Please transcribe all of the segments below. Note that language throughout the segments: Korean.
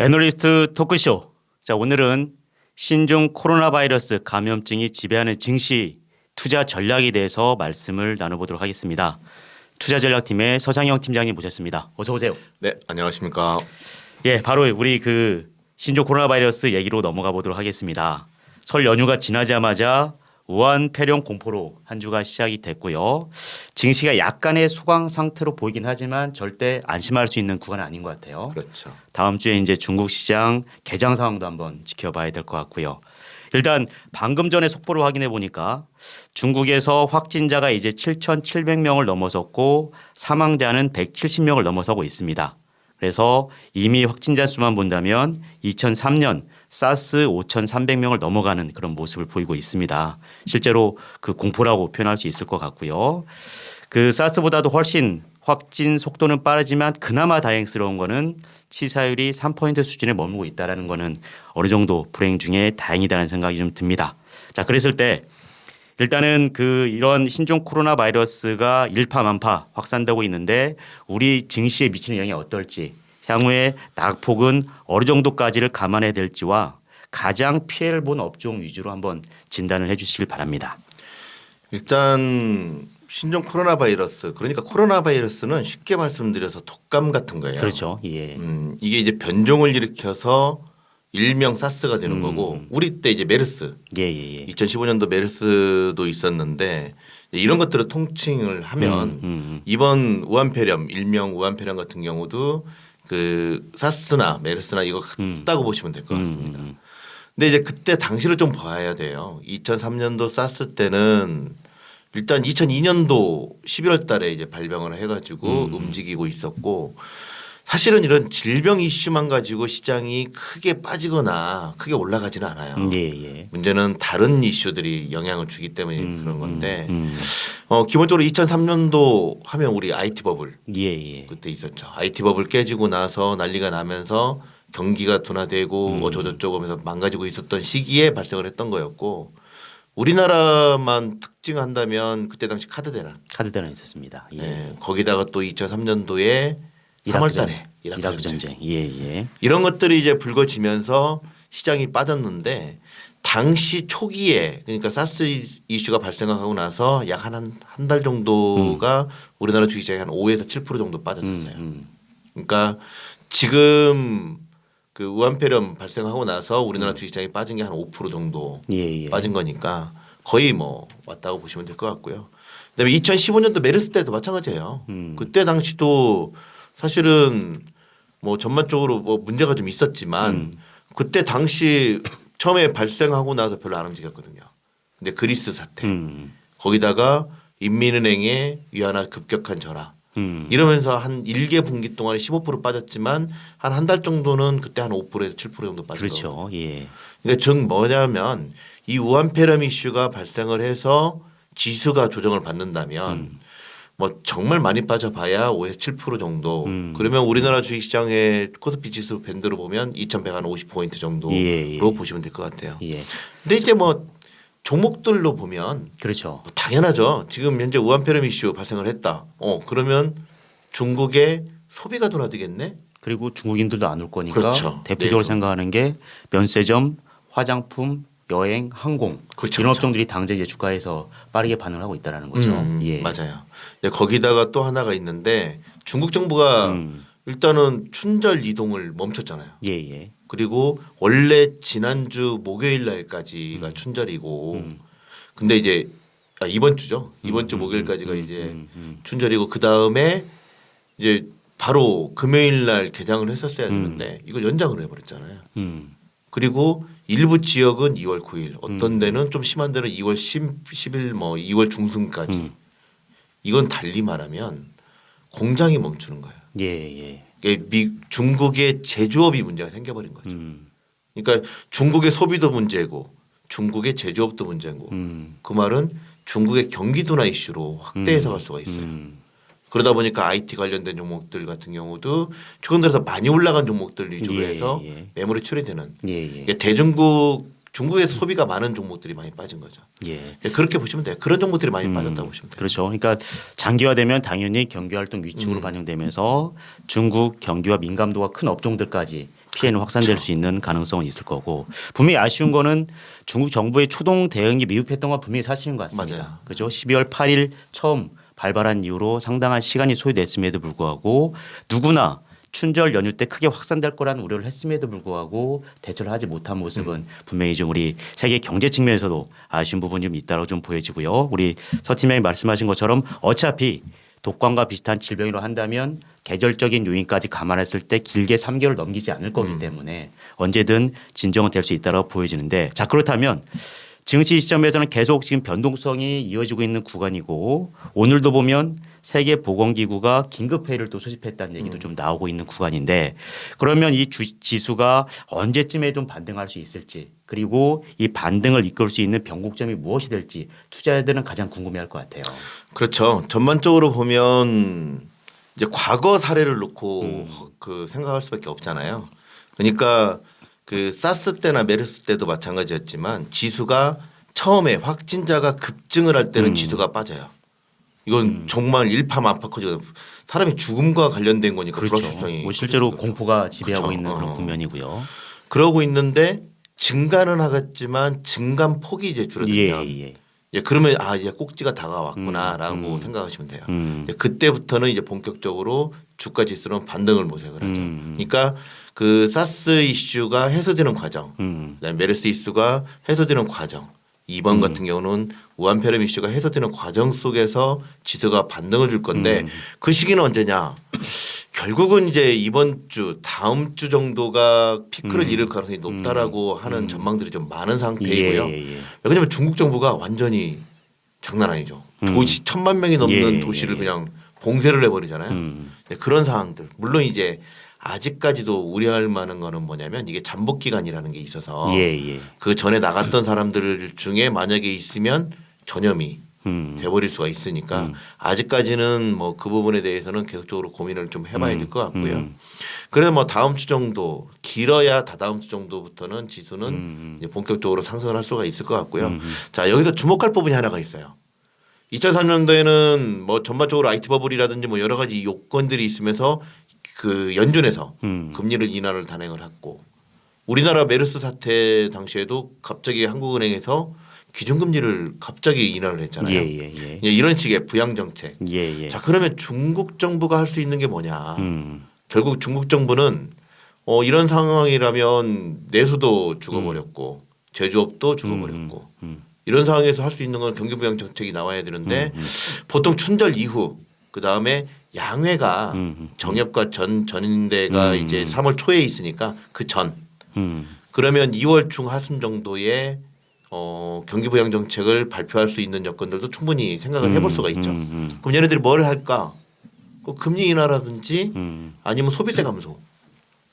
애널리스트 토크쇼. 자, 오늘은 신종 코로나 바이러스 감염증이 지배하는 증시 투자 전략에 대해서 말씀을 나눠보도록 하겠습니다. 투자 전략팀의 서장영 팀장님 모셨습니다. 어서 오세요. 네, 안녕하십니까. 예, 바로 우리 그 신종 코로나 바이러스 얘기로 넘어가 보도록 하겠습니다. 설 연휴가 지나자마자 우한 폐렴 공포로 한 주가 시작이 됐고요. 증시가 약간의 소강 상태로 보이긴 하지만 절대 안심할 수 있는 구간은 아닌 것 같아요. 그렇죠. 다음 주에 이제 중국 시장 개장 상황도 한번 지켜봐야 될 것 같고요. 일단 방금 전에 속보를 확인해 보니까 중국에서 확진자가 이제 7,700명을 넘어섰고 사망자는 170명을 넘어서고 있습니다. 그래서 이미 확진자 수만 본다면 2003년 사스 5,300명을 넘어가는 그런 모습을 보이고 있습니다. 실제로 그 공포라고 표현할 수 있을 것 같고요. 그 사스보다도 훨씬 확진 속도는 빠르지만 그나마 다행스러운 거는 치사율이 3포인트 수준에 머무고 있다라는 거는 어느 정도 불행 중에 다행이다는 생각이 좀 듭니다. 자, 그랬을 때 일단은 그 이런 신종 코로나 바이러스가 일파만파 확산되고 있는데 우리 증시에 미치는 영향이 어떨지 향후에 낙폭은 어느 정도까지를 감안해야 될지와 가장 피해를 본 업종 위주로 한번 진단을 해 주시길 바랍니다. 일단 신종 코로나 바이러스 그러니까 코로나 바이러스는 쉽게 말씀드려서 독감 같은 거예요. 그렇죠. 예. 음, 이게 이제 변종을 일으켜서 일명 사스가 되는 음. 거고 우리 때 이제 메르스 예, 예, 예. 2015년도 메르스도 있었는데 이런 것들을 통칭을 하면 음, 음. 이번 우한폐렴 일명 우한폐렴 같은 경우도 그 사스나 메르스나 이거 같다고 보시면 될 것 같습니다. 음, 음. 근데 이제 그때 당시를 좀 봐야 돼요. 2003년도 사스 때는 일단 2002년도 11월 달에 이제 발병을 해가지고 음. 움직이고 있었고 사실은 이런 질병 이슈만 가지고 시장이 크게 빠지거나 크게 올라가지는 않아요. 음, 예, 예. 문제는 다른 이슈들이 영향을 주기 때문에 그런 건데 음, 어, 기본적으로 2003년도 하면 우리 IT 버블 예, 예. 그때 있었죠. IT 버블 깨지고 나서 난리가 나면서 경기가 둔화되고 음. 어쩌고저쩌고 하면서 망가지고 있었던 시기에 발생을 했던 거였고 우리나라만 특징한다면 그때 당시 카드 대란 카드 대란 있었습니다. 예. 예, 거기다가 또 2003년도에 이라크 3월 전- 달에 이라크, 이라크 전쟁. 전쟁. 예, 예. 이런 것들이 이제 불거지면서 시장이 빠졌는데 당시 초기에 그러니까 사스 이슈가 발생하고 나서 약 한 한 달 정도가 우리나라 주식 시장이 한 5에서 7% 정도 빠졌었어요. 음, 그러니까 지금 그 우한폐렴 발생하고 나서 우리나라 주식 시장이 빠진 게 한 5% 정도 예, 예. 빠진 거니까 거의 뭐 왔다고 보시면 될 것 같고요. 그다음에 2015년도 메르스 때도 마찬가지예요. 음. 그때 당시도 사실은 뭐 전반적으로 뭐 문제가 좀 있었지만 음. 그때 당시 처음에 발생하고 나서 별로 안 움직였거든요. 근데 그리스 사태 음. 거기다가 인민은행의 위안화 급격한 절하 음. 이러면서 한 1개 분기 동안에 15% 빠졌지만 한 한 달 정도는 그때 한 5%에서 7% 정도 빠졌거든요. 그렇죠. 예. 그러니까 즉 뭐냐면 이 우한폐렴 이슈가 발생을 해서 지수가 조정을 받는다면 음. 뭐 정말 많이 빠져봐야 5에서 7% 정도. 음. 그러면 우리나라 주식시장의 코스피 지수 밴드로 보면 2,150포인트 정도로 예, 예. 보시면 될 것 같아요. 예. 근데 이제 뭐 종목들로 보면 그렇죠. 뭐 당연하죠. 지금 현재 우한폐렴 이슈 발생을 했다. 어 그러면 중국의 소비가 둔화되겠네. 그리고 중국인들도 안 올 거니까 그렇죠. 대표적으로 네. 생각하는 게 면세점, 화장품, 여행, 항공 그렇죠, 이런 그렇죠. 업종들이 당장 이제 주가에서 빠르게 반응을 하고 있다라는 거죠. 음, 예. 맞아요. 네, 거기다가 또 하나가 있는데 중국 정부가 음. 일단은 춘절 이동을 멈췄잖아요. 예, 예. 그리고 원래 지난주 목요일 날까지가 춘절이고 음. 근데 이제 아, 이번 주죠. 이번 주 목요일까지가 음, 이제 음, 음. 춘절이고 그 다음에 이제 바로 금요일 날 개장을 했었어야 되는데 이걸 연장을 해버렸잖아요. 음. 그리고 일부 지역은 2월 9일, 어떤 음. 데는 좀 심한 데는 2월 10, 10일 뭐 2월 중순까지. 음. 이건 달리 말하면 공장이 멈추는 거예요. 예, 예. 이게 미, 중국의 제조업이 문제가 생겨버린 거죠. 음. 그러니까 중국의 소비도 문제고 중국의 제조업도 문제고 음. 그 말은 중국의 경기 둔화 이슈로 확대해서 갈 수가 있어요. 음. 그러다 보니까 IT 관련된 종목들 같은 경우도 최근 들어서 많이 올라간 종목들 위주로 예, 해서 예. 매물이 처리되는 예, 예. 그러니까 대중국 중국에서 소비가 많은 종목들이 많이 빠진 거죠. 예. 그렇게 보시면 돼요. 그런 종목들이 많이 음, 빠졌다고 보시면 돼요. 그렇죠. 그러니까 장기화되면 당연히 경기 활동 위축으로 음. 반영되면서 중국 경기와 민감도가 큰 업종들까지 피해는 확산될 수 있는 가능성은 있을 거고 분명히 아쉬운 거는 중국 정부의 초동 대응이 미흡했던 건 분명히 사실인 것 같습니다. 맞아요. 그죠? 12월 8일 처음 발발한 이후로 상당한 시간이 소요됐음에도 불구하고 누구나 춘절 연휴 때 크게 확산될 거라는 우려를 했음에도 불구하고 대처를 하지 못한 모습은 분명히 좀 우리 세계 경제 측면에서도 아쉬운 부분이 좀 있다고 좀 보여지고요. 우리 서 팀장이 말씀하신 것처럼 어차피 독감과 비슷한 질병으로 한다면 계절적인 요인까지 감안했을 때 길게 3개월 넘기지 않을 거기 때문에 언제든 진정은 될 수 있다고 보여지는데 자 그렇다면 증시 시점에서는 계속 지금 변동성이 이어지고 있는 구간이고 오늘도 보면 세계 보건기구가 긴급 회의를 또 소집했다는 얘기도 좀 나오고 있는 구간인데 그러면 이 주, 지수가 언제쯤에 좀 반등할 수 있을지 그리고 이 반등을 이끌 수 있는 변곡점이 무엇이 될지 투자자들은 가장 궁금해할 것 같아요. 그렇죠. 전반적으로 보면 이제 과거 사례를 놓고 음. 그 생각할 수밖에 없잖아요. 그러니까 그 사스 때나 메르스 때도 마찬가지였지만 지수가 처음에 확진자가 급증을 할 음. 때는 지수가 빠져요. 이건 정말 일파만파커지고 사람이 죽음과 관련된 거니까 불확실성이 뭐 실제로. 공포가 지배하고 그렇죠. 있는 그런 어. 국면이고요. 그러고 있는데 증가는 하겠지만 증감 폭이 이제 줄어들면 예, 예. 예, 그러면 아 이제 꼭지가 다가왔구나라고 음, 음. 생각하시면 돼요. 음. 그때부터는 이제 본격적으로 주가 지수는 반등을 모색을 하죠. 음. 그러니까 그 사스 이슈가 해소되는 과정, 음. 메르스 이슈가 해소되는 과정. 이번 같은 경우는 우한폐렴 이슈가 해소되는 과정 속에서 지수가 반등을 줄 건데 음. 그 시기는 언제냐? 결국은 이제 이번 주 다음 주 정도가 피크를 음. 이룰 가능성이 높다라고 하는 전망들이 좀 많은 상태이고요. 예, 예, 예. 왜냐하면 중국 정부가 완전히 장난 아니죠. 도시 천만 명이 넘는 예, 도시를 예, 예. 그냥 봉쇄를 해버리잖아요. 음. 네, 그런 상황들. 물론 이제 아직까지도 우려할 만한 거는 뭐냐면 이게 잠복 기간이라는 게 있어서 예, 예. 그 전에 나갔던 사람들 중에 만약에 있으면 전염이 음. 돼버릴 수가 있으니까 아직까지는 뭐 그 부분에 대해서는 계속적으로 고민을 좀 해봐야 될 것 같고요. 음. 그래서 뭐 다음 주 정도 길어야 다다음 주 정도부터는 지수는 음. 이제 본격적으로 상승을 할 수가 있을 것 같고요. 자 여기서 주목할 부분이 하나가 있어요. 2003년도에는 뭐 전반적으로 IT 버블이라든지 뭐 여러 가지 요건들이 있으면서 그 연준에서 음. 금리를 인하를 단행을 했고 우리나라 메르스 사태 당시에도 갑자기 한국은행에서 기준금리를 갑자기 인하를 했잖아요. 예, 예, 예. 예, 이런 식의 부양 정책. 예, 예. 자 그러면 중국 정부가 할 수 있는 게 뭐냐? 음. 결국 중국 정부는 어, 이런 상황이라면 내수도 죽어버렸고 제조업도 죽어버렸고 음. 이런 상황에서 할 수 있는 건 경기 부양 정책이 나와야 되는데 음, 보통 춘절 이후 그 다음에 양회가 음. 정협과 전 전인대가 음. 이제 3월 초에 있으니까 그 전 음. 그러면 2월 중 하순 정도에 어, 경기 부양 정책을 발표할 수 있는 여건들도 충분히 생각을 해볼 수가 있죠. 음, 음, 그럼 얘네들이 뭘 할까? 그 금리 인하라든지 음. 아니면 소비세 감소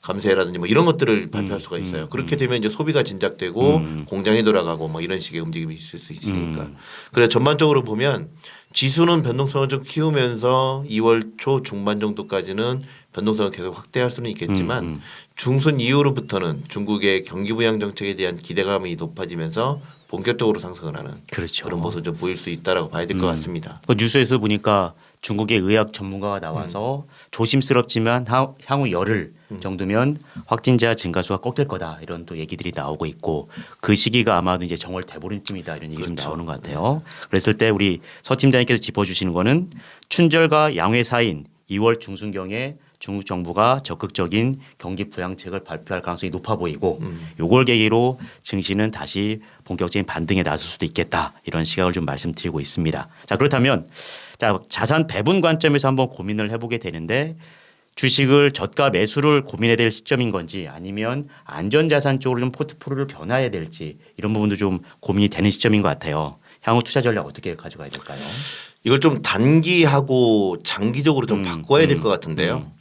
감세라든지 뭐 이런 것들을 발표할 수가 있어요. 그렇게 되면 이제 소비가 진작되고 음. 공장이 돌아가고 뭐 이런 식의 움직임이 있을 수 있으니까. 음. 그래서 전반적으로 보면 지수는 변동성을 좀 키우면서 2월 초 중반 정도까지는 변동성을 계속 확대할 수는 있겠지만 음, 음. 중순 이후로부터는 중국의 경기 부양 정책에 대한 기대감이 높아지면서 본격적으로 상승을 하는 그렇죠. 그런 모습을 좀 보일 수 있다라고 봐야 될것 같습니다. 그 뉴스에서 보니까 중국의 의학 전문가가 나와서 조심스럽지만 하- 향후 열흘 정도면 확진자 증가수가 꺾일 거다. 이런 또 얘기들이 나오고 있고 그 시기가 아마도 이제 정월 대보름쯤이다. 이런 얘기 좀 나오는 것 같아요. 그랬을 때 우리 서 팀장님께서 짚어주시는 거는 춘절과 양회 사인 2월 중순경에 중국 정부가 적극적인 경기 부양책을 발표할 가능성이 높아 보이고 요걸 계기로 증시는 다시 본격적인 반등에 나설 수도 있겠다. 이런 시각을 좀 말씀드리고 있습니다. 자 그렇다면 자 자산 배분 관점에서 한번 고민을 해보게 되는데 주식을 저가 매수를 고민해야 될 시점인 건지 아니면 안전자산 쪽으로 좀 포트폴리오를 변화해야 될지 이런 부분도 좀 고민이 되는 시점인 것 같아요. 향후 투자 전략 어떻게 가져가야 될까요? 이걸 좀 단기하고 장기적으로 좀 음, 바꿔야 될 음, 것 같은데요. 근데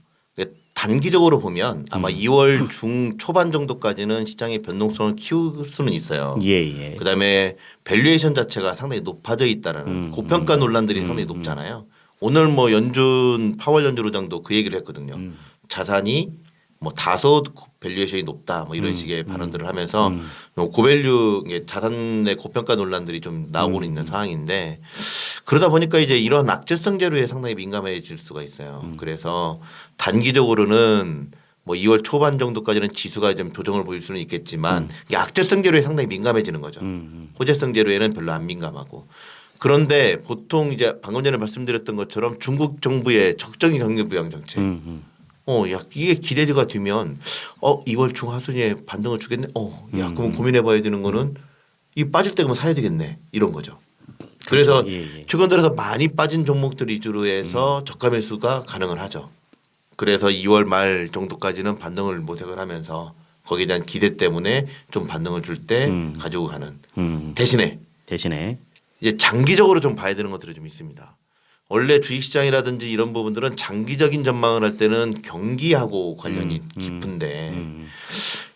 단기적으로 보면 아마 2월 중 초반 정도까지는 시장의 변동성을 키울 수는 있어요. 예 예. 그다음에 밸류에이션 자체가 상당히 높아져 있다라는 음, 고평가 논란들이 상당히 높잖아요. 오늘 뭐 연준 파월 연준 의장도 그 얘기를 했거든요. 음. 자산이 뭐 다소 밸류에이션이 높다 뭐 음, 이런 식의 발언들을 하면서 고밸류 이게 자산의 고평가 논란들이 좀 나오고 음. 있는 상황인데 그러다 보니까 이제 이런 악재성 재료에 상당히 민감해질 수가 있어요. 음. 그래서 단기적으로는 뭐 2월 초반 정도까지는 지수가 좀 조정을 보일 수는 있겠지만 이게 악재성 재료에 상당히 민감해지는 거죠. 음, 호재성 재료에는 별로 안 민감하고 그런데 보통 이제 방금 전에 말씀드렸던 것처럼 중국 정부의 적정인 경기 부양 정책 음, 음. 어, 야, 이게 기대가 되면 어, 2월 중 하순에 반등을 주겠네. 어, 야, 음. 그럼 고민해 봐야 되는 거는 이 빠질 때 그러면 사야 되겠네. 이런 거죠. 그래서 예, 예. 최근 들어서 많이 빠진 종목들 위주로 해서 저가 매수가 가능을 하죠. 그래서 2월 말 정도까지는 반등을 모색을 하면서 거기에 대한 기대 때문에 좀 반등을 줄때 음. 가지고 가는 음. 대신에 대신에 이제 장기적으로 좀 봐야 되는 것들이 좀 있습니다. 원래 주식시장이라든지 이런 부분들은 장기적인 전망을 할 때는 경기하고 관련이 음, 음, 깊은데 음,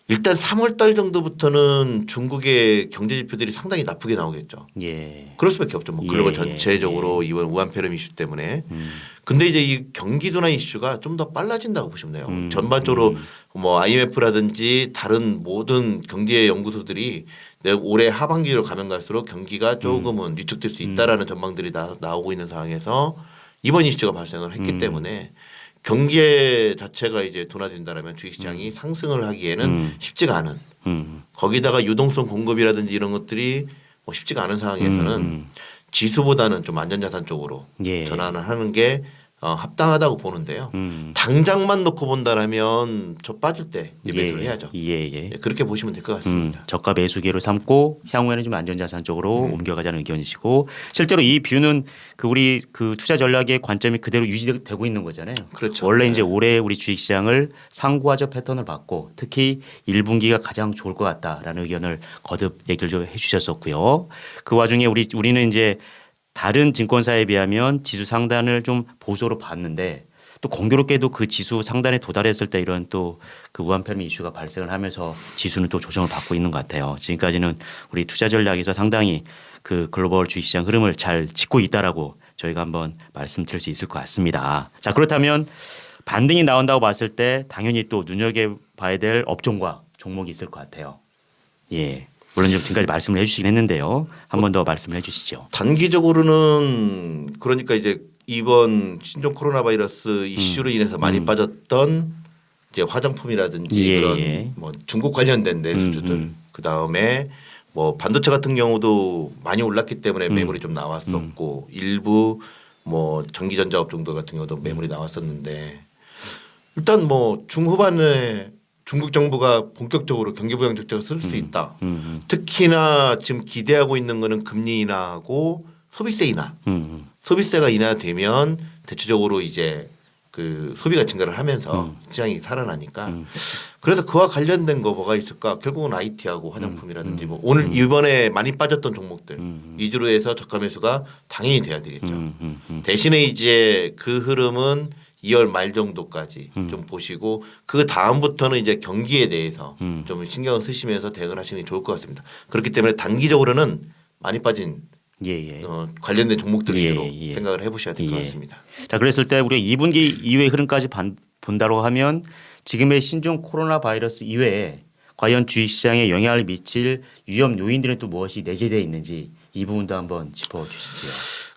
일단 3월 달 정도부터는 중국의 경제 지표들이 상당히 나쁘게 나오겠죠. 예. 그럴 수밖에 없죠. 뭐 예, 글로벌 예, 전체적으로 이번 우한 폐렴 이슈 때문에. 음. 근데 이제 이 경기 둔화 이슈가 좀 더 빨라진다고 보시면 돼요. 음, 전반적으로 뭐 IMF라든지 다른 모든 경제 연구소들이 내 올해 하반기로 가면 갈수록 경기가 조금은 위축될 수 있다라는 전망들이 나, 나오고 있는 상황에서 이번 이슈가 발생을 했기 음. 때문에 경기 자체가 이제 둔화된다라면 주식시장이 상승을 하기에는 음. 쉽지가 않은 음. 거기다가 유동성 공급이라든지 이런 것들이 뭐 쉽지가 않은 상황에서는 음. 지수보다는 좀 안전자산 쪽으로 예. 전환을 하는 게 어, 합당하다고 보는데요. 음. 당장만 놓고 본다라면 저 빠질 때 매수를 해야죠. 예, 예. 예, 그렇게 보시면 될것 음, 같습니다. 저가 매수기로 삼고 향후에는 좀 안전자산 쪽으로 음. 옮겨가자는 의견이시고 실제로 이 뷰는 그 우리 그 투자 전략의 관점이 그대로 유지되고 있는 거잖아요. 그렇죠. 원래 네. 이제 올해 우리 주식시장을 상구하적 패턴을 받고 특히 1분기가 가장 좋을 것 같다라는 의견을 거듭 얘기를 좀 해주셨었고요. 그 와중에 우리 우리는 이제 다른 증권사에 비하면 지수 상단을 좀 보수로 봤는데 또 공교롭게도 그 지수 상단에 도달했을 때 이런 또 그 우한폐렴 이슈가 발생을 하면서 지수는 또 조정을 받고 있는 것 같아요. 지금까지는 우리 투자 전략에서 상당히 그 글로벌 주식시장 흐름을 잘 짚고 있다라고 저희가 한번 말씀드릴 수 있을 것 같습니다. 자 그렇다면 반등이 나온다고 봤을 때 당연히 또 눈여겨 봐야 될 업종과 종목이 있을 것 같아요. 예. 물론 좀 지금까지 말씀을 해주시긴 했는데요. 한 번더 말씀을 해주시죠. 단기적으로는 그러니까 이제 이번 신종 코로나 바이러스 이슈로 인해서 많이 빠졌던 이제 화장품이라든지 예, 그런 예. 뭐 중국 관련된 내수주들 음, 음. 그 다음에 뭐 반도체 같은 경우도 많이 올랐기 때문에 음. 매물이 좀 나왔었고 일부 뭐 전기전자 업종들 같은 경우도 매물이 나왔었는데 일단 뭐 중후반에 중국 정부가 본격적으로 경기 부양 정책을 쓸 수 있다. 음, 특히나 지금 기대하고 있는 거는 금리 인하하고 소비세 인하. 음, 음, 소비세가 인하되면 대체적으로 이제 그 소비가 증가를 하면서 음. 시장이 살아나니까 그래서 그와 관련된 거 뭐가 있을까? 결국은 IT하고 화장품이라든지 뭐 오늘 이번에 많이 빠졌던 종목들 음. 위주로 해서 저가 매수가 당연히 돼야 되겠죠. 음, 음, 음. 대신에 이제 그 흐름은 2월 말 정도까지 음. 좀 보시고 그 다음부터는 이제 경기에 대해서 음. 좀 신경을 쓰시면서 대응을 하시는 게 좋을 것 같습니다. 그렇기 때문에 단기적으로는 많이 빠진 예, 예. 어, 관련된 종목들 예, 위주로 예. 생각을 해보셔야 될것 예. 같습니다. 자, 그랬을 때 우리가 2분기 이후의 흐름까지 반- 본다고 하면 지금의 신종 코로나 바이러스 이외에 과연 주식시장에 영향을 미칠 위험 요인들은 또 무엇이 내재되어 있는지 이 부분도 한번 짚어 주시지요.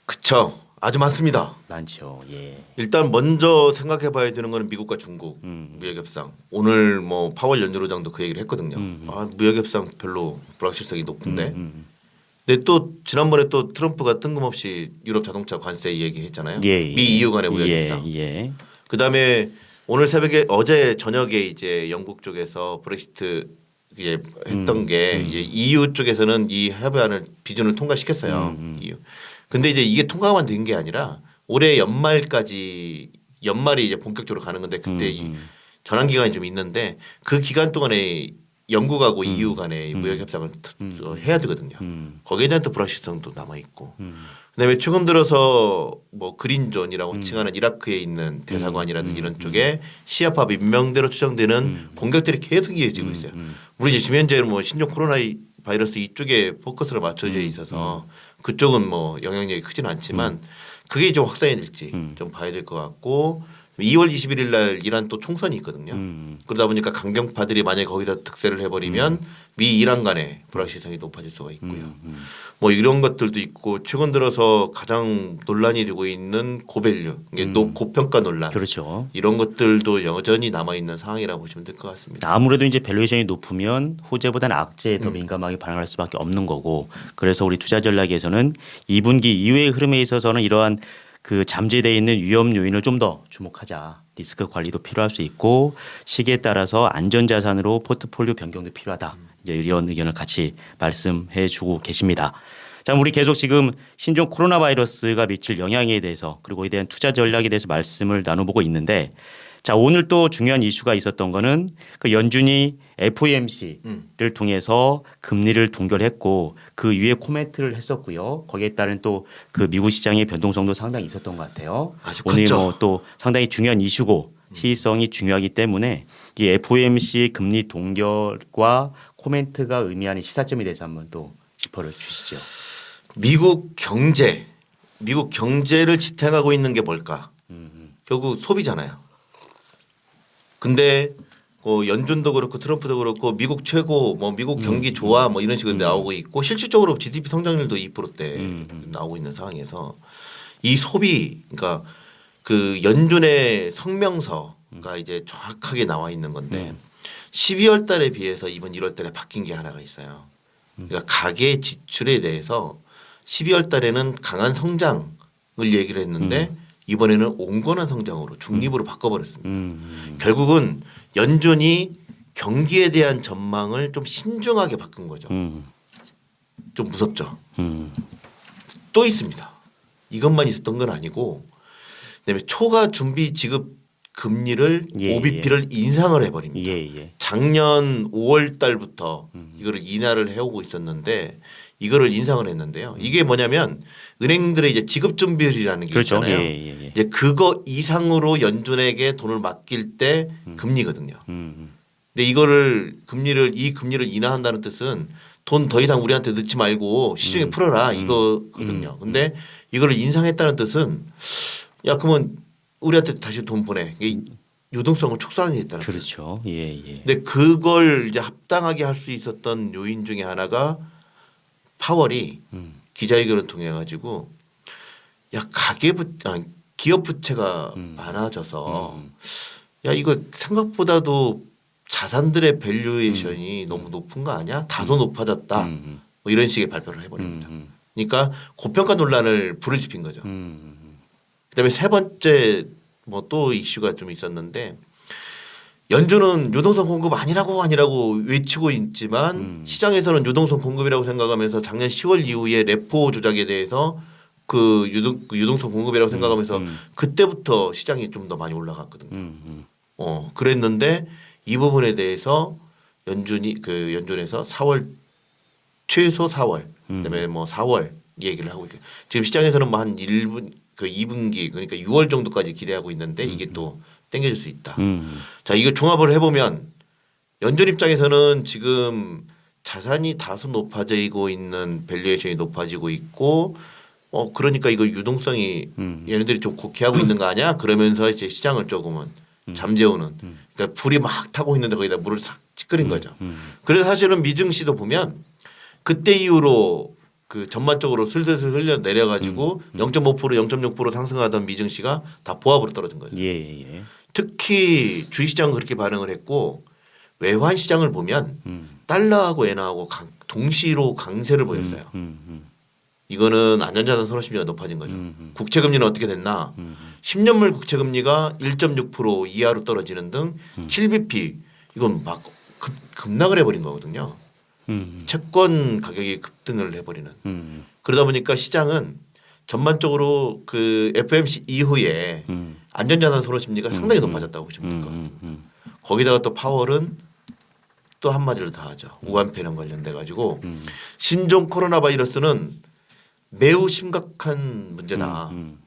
그쵸. 아주 많습니다. 많죠. 예. 일단 먼저 생각해 봐야 되는 거는 미국과 중국 음. 무역 협상. 오늘 뭐 파월 연준의장도 그 얘기를 했거든요. 음. 아, 무역 협상 별로 불확실성이 높은데. 음, 근데 또 지난번에 또 트럼프가 뜬금없이 유럽 자동차 관세 얘기했잖아요. 예, 예. 미 EU 간의 무역 예, 협상. 예. 그다음에 오늘 새벽에 어제 저녁에 이제 영국 쪽에서 브렉시트 이게 했던 음, 게 이제 EU 쪽에서는 이 협의안을 비준을 통과시켰어요. 음, EU. 근데 이제 이게 통과만 된 게 아니라 올해 연말까지 연말이 이제 본격적으로 가는 건데 그때 이 음, 전환 기간이 좀 있는데 그 기간 동안에 영국하고 EU 간의 무역 협상을 어, 해야 되거든요. 음, 거기에 대한 또 불확실성도 남아 있고. 음. 그다음에 최근 들어서 뭐 그린존이라고 칭하는 이라크에 있는 대사관이라든지 이런 쪽에 시아파 민명대로 추정되는 공격들이 계속 이어지고 있어요. 우리 지금 현재 뭐 신종 코로나 이- 바이러스 이쪽에 포커스를 맞춰져 있어서 그쪽은 뭐 영향력이 크지는 않지만 그게 좀 확산이 될지 좀 봐야 될 것 같고 2월 21일 날 이란 또 총선이 있거든요. 음. 그러다 보니까 강경파들이 만약에 거기서 득세를 해버리면 미 이란 간의 불확실성이 높아질 수가 있고요. 음. 뭐 이런 것들도 있고 최근 들어서 가장 논란이 되고 있는 고밸류, 이게 노- 고평가 논란 그렇죠. 이런 것들도 여전히 남아 있는 상황이라고 보시면 될 것 같습니다. 아무래도 이제 밸류에이션이 높으면 호재보다는 악재에 음. 더 민감하게 반응할 수밖에 없는 거고 그래서 우리 투자 전략에서는 2분기 이후의 흐름에 있어서는 이러한 그 잠재되어 있는 위험 요인을 좀 더 주목하자. 리스크 관리도 필요할 수 있고 시기에 따라서 안전 자산으로 포트폴리오 변경도 필요하다. 이제 이런 의견을 같이 말씀해 주고 계십니다. 자, 우리 계속 지금 신종 코로나 바이러스가 미칠 영향에 대해서 그리고 이에 대한 투자 전략에 대해서 말씀을 나눠보고 있는데 자, 오늘 또 중요한 이슈가 있었던 거는 그 연준이 FOMC를 음. 통해서 금리를 동결했고 그 위에 코멘트를 했었고요. 거기에 따른 또 그 미국 시장의 변동성도 상당히 있었던 것 같아요. 아주 오늘. 뭐 또 상당히 중요한 이슈고 시의성이 중요하기 때문에 이 FOMC 금리 동결과 코멘트가 의미하는 시사점에 대해서 한번 또 짚어를 주시죠. 미국 경제, 미국 경제를 지탱하고 있는 게 뭘까? 음, 결국 소비잖아요. 근데 그 연준도 그렇고 트럼프도 그렇고 미국 최고 뭐 미국 경기 좋아 뭐 이런 식으로 나오고 있고 실질적으로 GDP 성장률도 2%대 음, 음. 나오고 있는 상황에서 이 소비 그러니까 그 연준의 성명서가 이제 정확하게 나와 있는 건데 음. 12월 달에 비해서 이번 1월 달에 바뀐 게 하나가 있어요. 그러니까 가계 지출에 대해서 12월 달에는 강한 성장을 얘기를 했는데 이번에는 온건한 성장으로 중립으로 바꿔버렸습니다. 음, 결국은 연준이 경기에 대한 전망을 좀 신중하게 바꾼 거죠. 음, 좀 무섭죠. 음, 또 있습니다. 이것만 있었던 건 아니고 그다음에 초과 준비 지급 금리를 예, OBP를 인상을 해버립니다. 예, 예. 작년 5월 달부터 음. 이거를 인하를 해오고 있었는데 이거를 인상을 했는데요. 이게 뭐냐면 은행들의 이제 지급 준비율이라는 게 그렇죠. 있잖아요. 예, 예, 예. 이제 그거 이상으로 연준에게 돈을 맡길 때 금리거든요. 음, 근데 이거를 금리를 이 금리를 인하한다는 뜻은 돈 더 이상 우리한테 넣지 말고 시중에 풀어라 이거거든요. 근데 이거를 인상했다는 뜻은 야 그러면 우리한테 다시 돈 보내. 이게 유동성을 축소하겠다는 뜻. 그렇죠. 예, 예. 근데 그걸 이제 합당하게 할 수 있었던 요인 중에 하나가 파월이 음, 기자회견을 통해 가지고 야 가계부 아, 기업 부채가 음. 많아져서 음. 야 이거 생각보다도 자산들의 밸류에이션이 너무 높은 거 아니야? 다소 높아졌다. 음, 뭐 이런 식의 발표를 음, 해버립니다. 음, 그러니까 고평가 논란을 불을 지핀 거죠. 음, 그다음에 세 번째 뭐 또 이슈가 좀 있었는데 연준은 유동성 공급 아니라고 아니라고 외치고 있지만 음. 시장에서는 유동성 공급이라고 생각하면서 작년 10월 이후에 레포 조작에 대해서 그 유동 그 유동성 공급이라고 생각하면서 음. 그때부터 시장이 좀 더 많이 올라갔거든요. 음, 음. 어 그랬는데 이 부분에 대해서 연준이 그 연준에서 4월 최소 4월 그다음에 뭐 4월 얘기를 하고 있고 지금 시장에서는 뭐 한 1분 그 2분기 그러니까 6월 정도까지 기대하고 있는데 이게 또 땡겨질 수 있다. 음, 자 이거 종합을 해보면 연준 입장에서는 지금 자산이 다소 높아지고 있는 밸류에이션이 높아지고 있고 어 그러니까 이거 유동성이 음. 얘네들이 좀 곡해하고 있는 거 아니야? 그러면서 이제 시장을 조금은 잠재우는 그러니까 불이 막 타고 있는데 거기다 물을 싹 찌끄린 거죠. 음. 그래서 사실은 미증시도 보면 그때 이후로 그 전반적으로 슬슬슬 흘려 내려가지고 0.5% 0.6% 상승하던 미증시가 다 보합으로 떨어진 거죠. 예, 예. 특히 주식 시장은 그렇게 반응을 했고 외환 시장을 보면 음, 달러하고 엔화하고 강- 동시로 강세를 보였어요. 음, 음, 이거는 안전자산 선호심리가 높아진 거죠. 음, 음. 국채 금리는 어떻게 됐나? 음. 10년물 국채 금리가 1.6% 이하로 떨어지는 등 음. 7bp 이건 막 급, 급락을 해버린 거거든요. 음, 채권 가격이 급등을 해버리는. 음, 그러다 보니까 시장은 전반적으로 그 FMC 이후에 음, 안전자산 선호 심리가 상당히 높아졌다고 보시면 될 것 같아요. 음, 음, 거기다가 또 파월은 또 한마디를 더 하죠. 우한 폐렴 관련돼 가지고 음. 신종 코로나 바이러스는 매우 심각한 문제다. 음,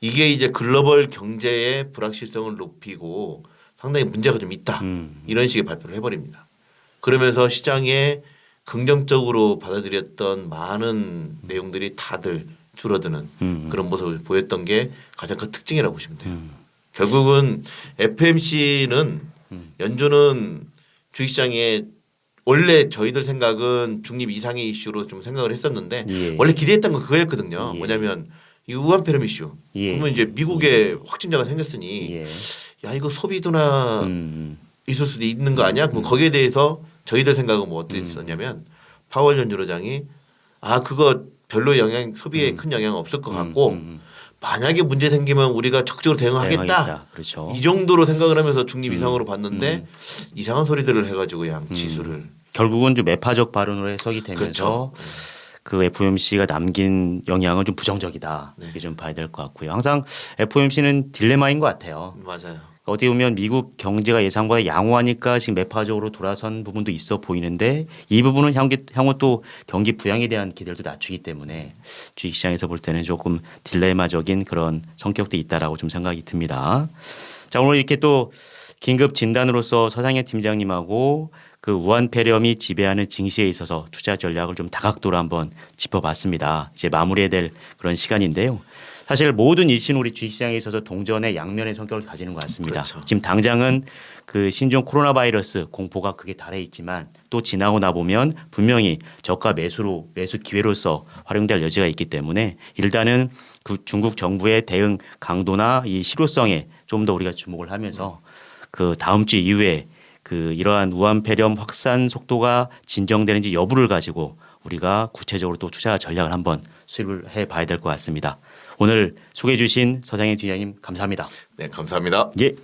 이게 이제 글로벌 경제의 불확실성을 높이고 상당히 문제가 좀 있다. 음. 이런 식의 발표를 해버립니다. 그러면서 시장에 긍정적으로 받아들였던 많은 내용들이 다들 줄어드는 음. 그런 모습을 보였던 게 가장 큰 특징이라고 보시면 돼요. 음. 결국은 FMC는 연준은 주식시장에 원래 저희들 생각은 중립 이상의 이슈로 좀 생각을 했었는데 예. 원래 기대했던 건 그거였거든요. 예. 뭐냐면 이 우한폐렴 이슈. 예. 그러면 이제 미국에 확진자가 생겼으니 예. 야 이거 소비도나 음, 있을 수도 있는 거 아니야? 그럼 거기에 대해서 저희들 생각은 뭐 어땠었냐면 파월 연준의장이 아 그거 별로 영향 소비에 큰 영향 없을 것 같고 음, 만약에 문제 생기면 우리가 적극적으로 대응하겠다. 그렇죠. 이 정도로 생각을 하면서 중립 이상으로 봤는데 이상한 소리들을 해가지고 양 지수를 결국은 좀 매파적 발언으로 해석이 되면서 그렇죠. 그 FOMC가 남긴 영향은 좀 부정적이다. 네. 이렇게 좀 봐야 될 것 같고요. 항상 FOMC는 딜레마인 것 같아요. 맞아요. 어떻게 보면 미국 경제가 예상보다 양호하니까 지금 매파적으로 돌아선 부분도 있어 보이는데 이 부분은 향후, 향후 또 경기 부양에 대한 기대를 또 낮추기 때문에 주식시장에서 볼 때는 조금 딜레마적인 그런 성격도 있다라고 좀 생각이 듭니다. 자 오늘 이렇게 또 긴급 진단으로서 서상현 팀장님하고 그 우한 폐렴이 지배하는 증시에 있어서 투자 전략을 좀 다각도로 한번 짚어봤습니다. 이제 마무리해야 될 그런 시간인데요. 사실 모든 이슈는 우리 주식시장에 있어서 동전의 양면의 성격을 가지는 것 같습니다. 그렇죠. 지금 당장은 그 신종 코로나 바이러스 공포가 크게 달해 있지만 또 지나고 나 보면 분명히 저가 매수로 매수 기회로서 활용될 여지가 있기 때문에 일단은 그 중국 정부의 대응 강도나 이 실효성에 좀 더 우리가 주목을 하면서 그 다음 주 이후에 그 이러한 우한 폐렴 확산 속도가 진정되는지 여부를 가지고 우리가 구체적으로 또 투자 전략을 한번 수립을 해 봐야 될 것 같습니다. 오늘 소개해 주신 서장현 팀장님 감사합니다. 네, 감사합니다. 예.